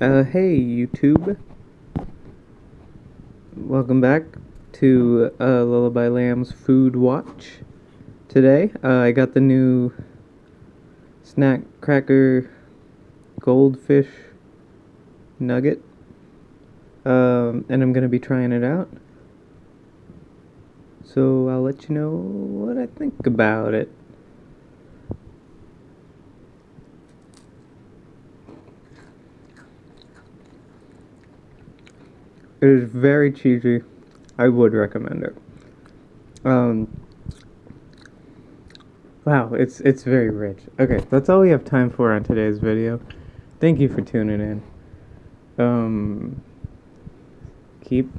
Uh, hey YouTube. Welcome back to uh, Lullaby Lamb's Food Watch. Today, uh, I got the new snack cracker goldfish nugget. Um, and I'm gonna be trying it out. So I'll let you know what I think about it. It is very cheesy. I would recommend it. Um, wow, it's it's very rich. Okay, that's all we have time for on today's video. Thank you for tuning in. Um, keep